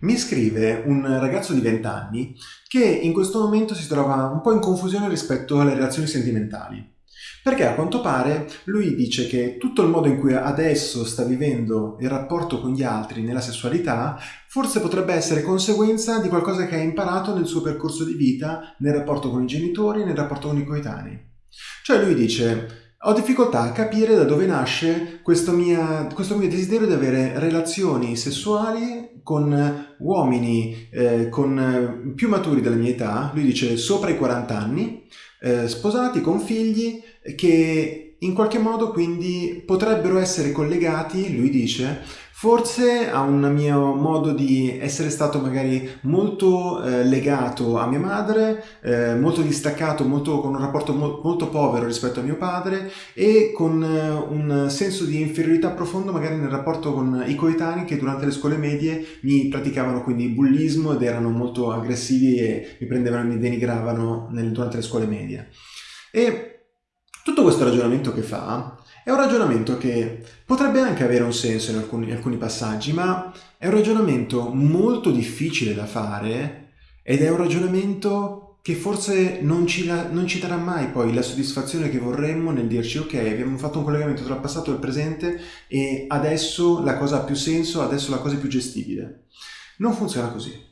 Mi scrive un ragazzo di 20 anni che in questo momento si trova un po' in confusione rispetto alle relazioni sentimentali. Perché a quanto pare lui dice che tutto il modo in cui adesso sta vivendo il rapporto con gli altri nella sessualità forse potrebbe essere conseguenza di qualcosa che ha imparato nel suo percorso di vita, nel rapporto con i genitori, nel rapporto con i coetanei. Cioè lui dice ho difficoltà a capire da dove nasce questo, mia, questo mio desiderio di avere relazioni sessuali con uomini eh, con eh, più maturi della mia età, lui dice sopra i 40 anni, eh, sposati con figli che in qualche modo quindi potrebbero essere collegati, lui dice, Forse a un mio modo di essere stato magari molto eh, legato a mia madre, eh, molto distaccato, molto, con un rapporto mo molto povero rispetto a mio padre e con eh, un senso di inferiorità profondo magari nel rapporto con i coetanei che durante le scuole medie mi praticavano quindi bullismo ed erano molto aggressivi e mi prendevano e mi denigravano nel, durante le scuole medie. E tutto questo ragionamento che fa è un ragionamento che potrebbe anche avere un senso in alcuni, in alcuni passaggi, ma è un ragionamento molto difficile da fare ed è un ragionamento che forse non ci, non ci, darà mai poi la soddisfazione che vorremmo nel dirci ok, abbiamo fatto un collegamento tra il passato e il presente e adesso la cosa ha più senso, adesso la cosa è più gestibile. Non funziona così.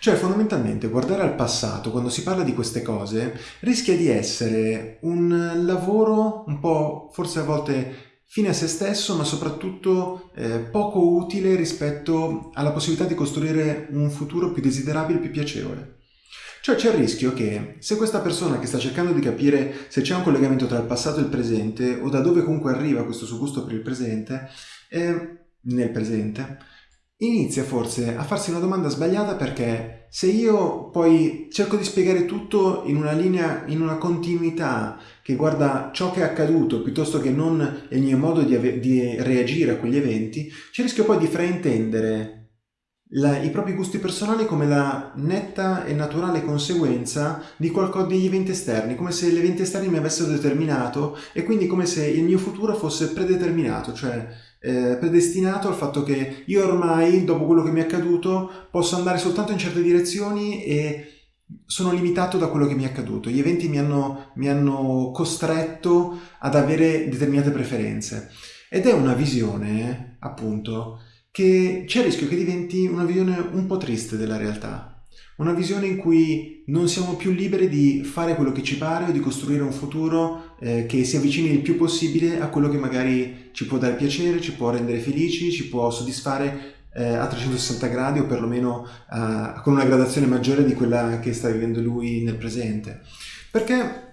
Cioè fondamentalmente guardare al passato quando si parla di queste cose rischia di essere un lavoro un po' forse a volte fine a se stesso ma soprattutto eh, poco utile rispetto alla possibilità di costruire un futuro più desiderabile, più piacevole. Cioè c'è il rischio che se questa persona che sta cercando di capire se c'è un collegamento tra il passato e il presente o da dove comunque arriva questo suo gusto per il presente, eh, nel presente, inizia forse a farsi una domanda sbagliata perché se io poi cerco di spiegare tutto in una linea, in una continuità che guarda ciò che è accaduto piuttosto che non il mio modo di, di reagire a quegli eventi, c'è il rischio poi di fraintendere la, i propri gusti personali come la netta e naturale conseguenza di qualcosa degli eventi esterni, come se gli eventi esterni mi avessero determinato e quindi come se il mio futuro fosse predeterminato, cioè eh, predestinato al fatto che io ormai, dopo quello che mi è accaduto, posso andare soltanto in certe direzioni e sono limitato da quello che mi è accaduto. Gli eventi mi hanno, mi hanno costretto ad avere determinate preferenze. Ed è una visione, appunto, che c'è il rischio che diventi una visione un po' triste della realtà. Una visione in cui non siamo più liberi di fare quello che ci pare o di costruire un futuro eh, che si avvicini il più possibile a quello che magari ci può dare piacere, ci può rendere felici, ci può soddisfare eh, a 360 gradi o perlomeno eh, con una gradazione maggiore di quella che sta vivendo lui nel presente. Perché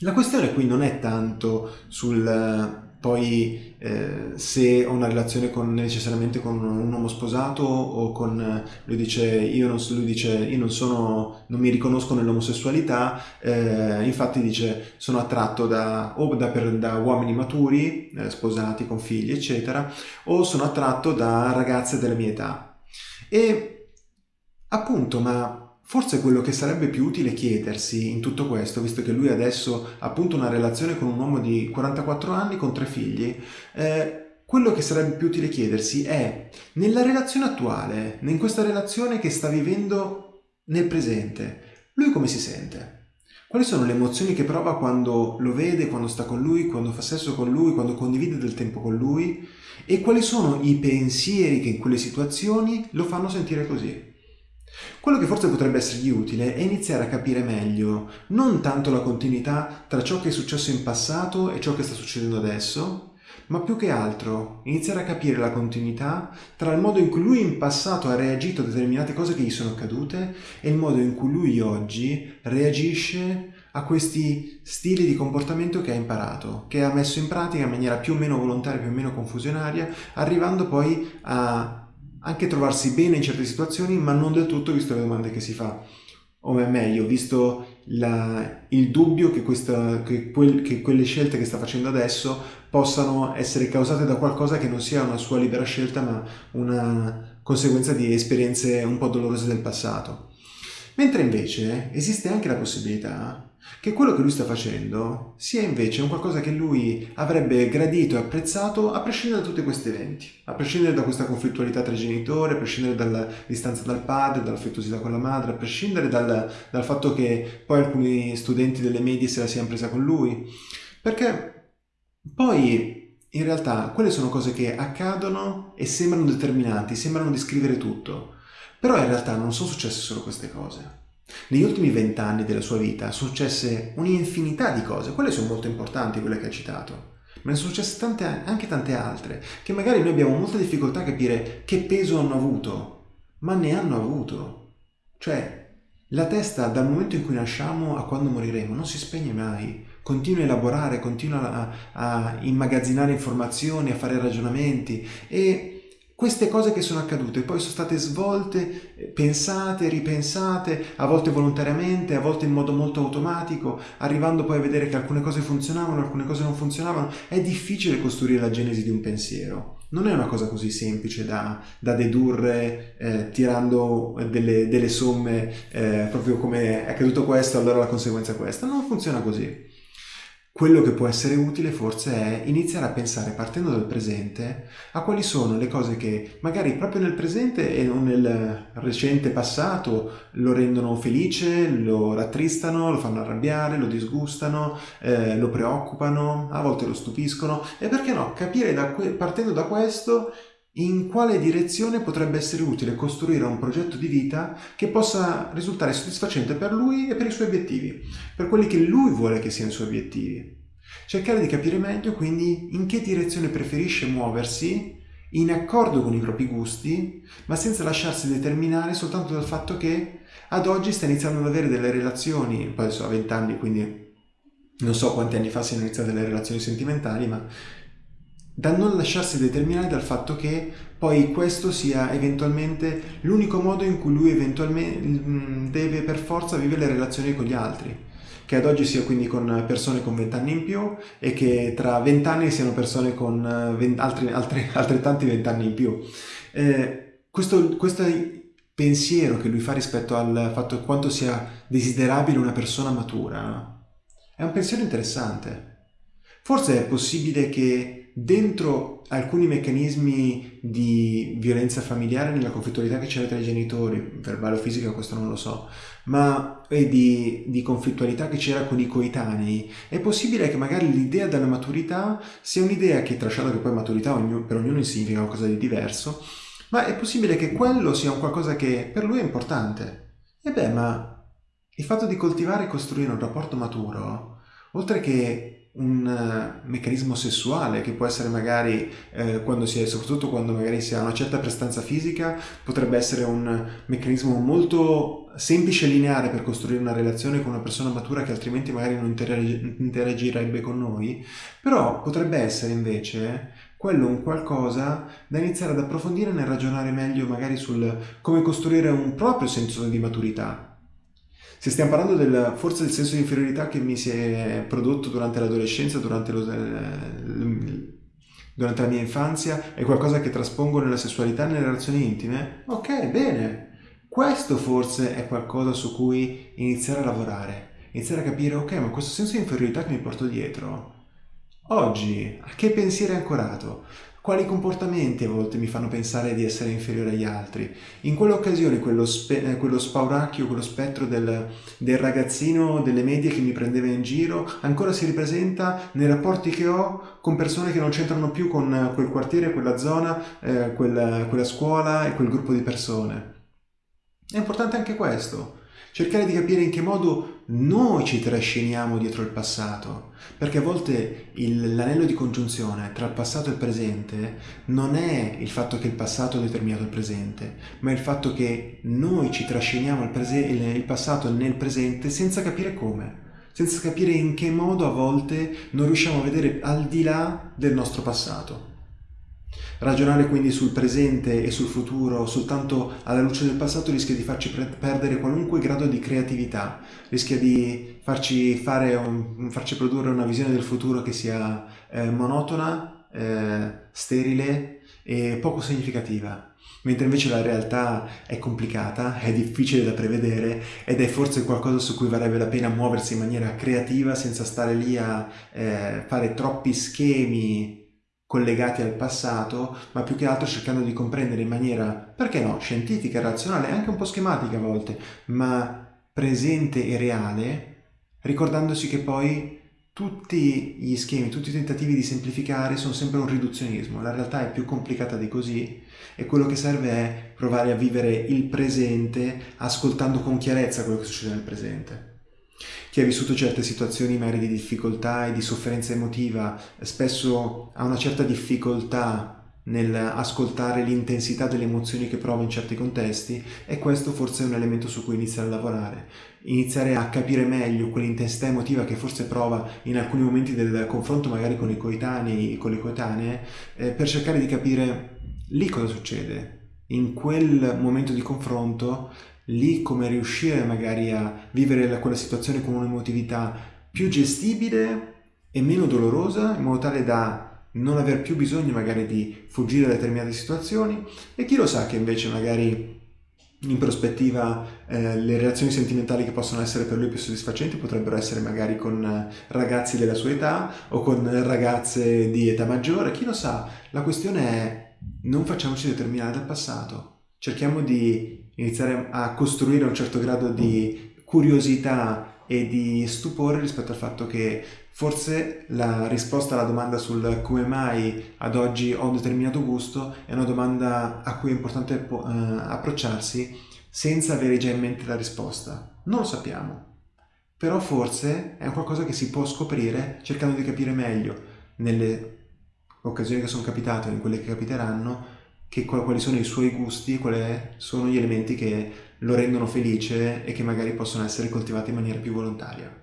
la questione qui non è tanto sul poi eh, se ho una relazione con, necessariamente con un uomo sposato o con lui dice io non, lui dice, io non sono non mi riconosco nell'omosessualità eh, infatti dice sono attratto da, o da, per, da uomini maturi eh, sposati con figli eccetera o sono attratto da ragazze della mia età. E appunto ma Forse quello che sarebbe più utile chiedersi in tutto questo, visto che lui adesso ha appunto una relazione con un uomo di 44 anni con tre figli, eh, quello che sarebbe più utile chiedersi è, nella relazione attuale, in questa relazione che sta vivendo nel presente, lui come si sente? Quali sono le emozioni che prova quando lo vede, quando sta con lui, quando fa sesso con lui, quando condivide del tempo con lui? E quali sono i pensieri che in quelle situazioni lo fanno sentire così? Quello che forse potrebbe essergli utile è iniziare a capire meglio non tanto la continuità tra ciò che è successo in passato e ciò che sta succedendo adesso, ma più che altro iniziare a capire la continuità tra il modo in cui lui in passato ha reagito a determinate cose che gli sono accadute e il modo in cui lui oggi reagisce a questi stili di comportamento che ha imparato, che ha messo in pratica in maniera più o meno volontaria, più o meno confusionaria, arrivando poi a anche trovarsi bene in certe situazioni, ma non del tutto visto le domande che si fa. O meglio, visto la, il dubbio che, questa, che, quel, che quelle scelte che sta facendo adesso possano essere causate da qualcosa che non sia una sua libera scelta, ma una conseguenza di esperienze un po' dolorose del passato. Mentre invece esiste anche la possibilità che quello che lui sta facendo sia invece un qualcosa che lui avrebbe gradito e apprezzato a prescindere da tutti questi eventi, a prescindere da questa conflittualità tra i genitori, a prescindere dalla distanza dal padre, dall'affettuosità con la madre, a prescindere dal, dal fatto che poi alcuni studenti delle medie se la siano presa con lui, perché poi in realtà quelle sono cose che accadono e sembrano determinanti, sembrano descrivere tutto, però in realtà non sono successe solo queste cose. Negli ultimi vent'anni della sua vita successe un'infinità di cose, quelle sono molto importanti, quelle che ha citato, ma ne sono successe tante, anche tante altre, che magari noi abbiamo molta difficoltà a capire che peso hanno avuto, ma ne hanno avuto. Cioè, la testa dal momento in cui nasciamo a quando moriremo non si spegne mai, continua a elaborare, continua a, a immagazzinare informazioni, a fare ragionamenti e queste cose che sono accadute poi sono state svolte, eh, pensate, ripensate, a volte volontariamente, a volte in modo molto automatico, arrivando poi a vedere che alcune cose funzionavano, alcune cose non funzionavano. È difficile costruire la genesi di un pensiero. Non è una cosa così semplice da, da dedurre eh, tirando delle, delle somme, eh, proprio come è accaduto questo, allora la conseguenza è questa. Non funziona così. Quello che può essere utile forse è iniziare a pensare partendo dal presente a quali sono le cose che magari proprio nel presente e non nel recente passato lo rendono felice, lo rattristano, lo fanno arrabbiare, lo disgustano, eh, lo preoccupano, a volte lo stupiscono. E perché no, capire da partendo da questo in quale direzione potrebbe essere utile costruire un progetto di vita che possa risultare soddisfacente per lui e per i suoi obiettivi, per quelli che lui vuole che siano i suoi obiettivi. Cercare di capire meglio quindi in che direzione preferisce muoversi in accordo con i propri gusti, ma senza lasciarsi determinare soltanto dal fatto che ad oggi sta iniziando ad avere delle relazioni, poi adesso ha 20 anni, quindi non so quanti anni fa siano iniziate delle relazioni sentimentali, ma da non lasciarsi determinare dal fatto che poi questo sia eventualmente l'unico modo in cui lui eventualmente mm, deve per forza vivere le relazioni con gli altri che ad oggi sia quindi con persone con 20 anni in più e che tra 20 anni siano persone con 20, altri, altri, altrettanti 20 anni in più. Eh, questo, questo pensiero che lui fa rispetto al fatto quanto sia desiderabile una persona matura è un pensiero interessante. Forse è possibile che dentro alcuni meccanismi di violenza familiare nella conflittualità che c'era tra i genitori, verbale o fisica, questo non lo so, ma e di, di conflittualità che c'era con i coetanei, è possibile che magari l'idea della maturità sia un'idea che, trasciata che poi maturità per ognuno significa qualcosa di diverso, ma è possibile che quello sia un qualcosa che per lui è importante. E beh, ma il fatto di coltivare e costruire un rapporto maturo, oltre che un uh, meccanismo sessuale che può essere magari eh, quando si è, soprattutto quando magari si ha una certa prestanza fisica, potrebbe essere un meccanismo molto semplice e lineare per costruire una relazione con una persona matura che altrimenti magari non interag- interagirebbe con noi, però potrebbe essere invece quello un qualcosa da iniziare ad approfondire nel ragionare meglio magari sul come costruire un proprio senso di maturità se stiamo parlando del, forse del senso di inferiorità che mi si è prodotto durante l'adolescenza, durante, lo, durante la mia infanzia, è qualcosa che traspongo nella sessualità nelle relazioni intime, ok, bene. Questo forse è qualcosa su cui iniziare a lavorare, iniziare a capire, ok, ma questo senso di inferiorità che mi porto dietro, oggi, a che pensiero è ancorato? Quali comportamenti a volte mi fanno pensare di essere inferiore agli altri? In quelle occasioni quello, spe- eh, quello spauracchio, quello spettro del, del, ragazzino delle medie che mi prendeva in giro ancora si ripresenta nei rapporti che ho con persone che non c'entrano più con quel quartiere, quella zona, eh, quella, quella scuola e quel gruppo di persone. È importante anche questo cercare di capire in che modo noi ci trasciniamo dietro il passato, perché a volte l'anello di congiunzione tra il passato e il presente non è il fatto che il passato ha determinato il presente, ma il fatto che noi ci trasciniamo il, il passato nel presente senza capire come senza capire in che modo a volte non riusciamo a vedere al di là del nostro passato. Ragionare quindi sul presente e sul futuro soltanto alla luce del passato rischia di farci perdere qualunque grado di creatività, rischia di farci, un, farci produrre una visione del futuro che sia eh, monotona, eh, sterile e poco significativa. mentre invece la realtà è complicata, è difficile da prevedere ed è forse qualcosa su cui varrebbe la pena muoversi in maniera creativa senza stare lì a eh, fare troppi schemi collegati al passato, ma più che altro cercando di comprendere in maniera, perché no, scientifica, razionale, anche un po' schematica a volte, ma presente e reale, ricordandosi che poi tutti gli schemi, tutti i tentativi di semplificare sono sempre un riduzionismo, la realtà è più complicata di così e quello che serve è provare a vivere il presente ascoltando con chiarezza quello che succede nel presente. Chi ha vissuto certe situazioni magari di difficoltà e di sofferenza emotiva spesso ha una certa difficoltà nell'ascoltare l'intensità delle emozioni che prova in certi contesti e questo forse è un elemento su cui iniziare a lavorare, iniziare a capire meglio quell'intensità emotiva che forse prova in alcuni momenti del confronto magari con i coetanei, con le coetanee, eh, per cercare di capire lì cosa succede, in quel momento di confronto, lì come riuscire magari a vivere quella situazione con un'emotività più gestibile e meno dolorosa, in modo tale da non aver più bisogno magari di fuggire da determinate situazioni. E chi lo sa che invece magari in prospettiva eh, le relazioni sentimentali che possono essere per lui più soddisfacenti potrebbero essere magari con eh, ragazzi della sua età o con ragazze di età maggiore, chi lo sa, la questione è non facciamoci determinare dal passato, cerchiamo di iniziare a costruire un certo grado di curiosità e di stupore rispetto al fatto che Forse la risposta alla domanda sul come mai ad oggi ho un determinato gusto è una domanda a cui è importante eh, approcciarsi senza avere già in mente la risposta. Non lo sappiamo, però forse è qualcosa che si può scoprire cercando di capire meglio nelle occasioni che sono capitate o in quelle che capiteranno che, quali sono i suoi gusti, quali sono gli elementi che lo rendono felice e che magari possono essere coltivati in maniera più volontaria.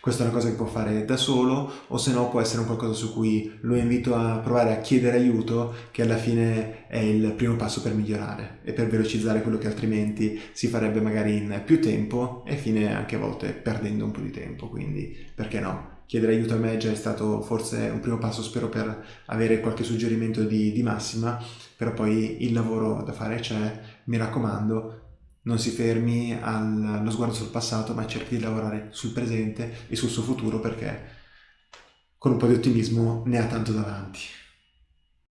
Questa è una cosa che può fare da solo o se no può essere un qualcosa su cui lo invito a provare a chiedere aiuto che alla fine è il primo passo per migliorare e per velocizzare quello che altrimenti si farebbe magari in più tempo e fine anche a volte perdendo un po' di tempo quindi perché no? Chiedere aiuto a me è già stato forse un primo passo spero per avere qualche suggerimento di, di massima però poi il lavoro da fare c'è mi raccomando non si fermi allo sguardo sul passato, ma cerchi di lavorare sul presente e sul suo futuro perché con un po' di ottimismo ne ha tanto davanti.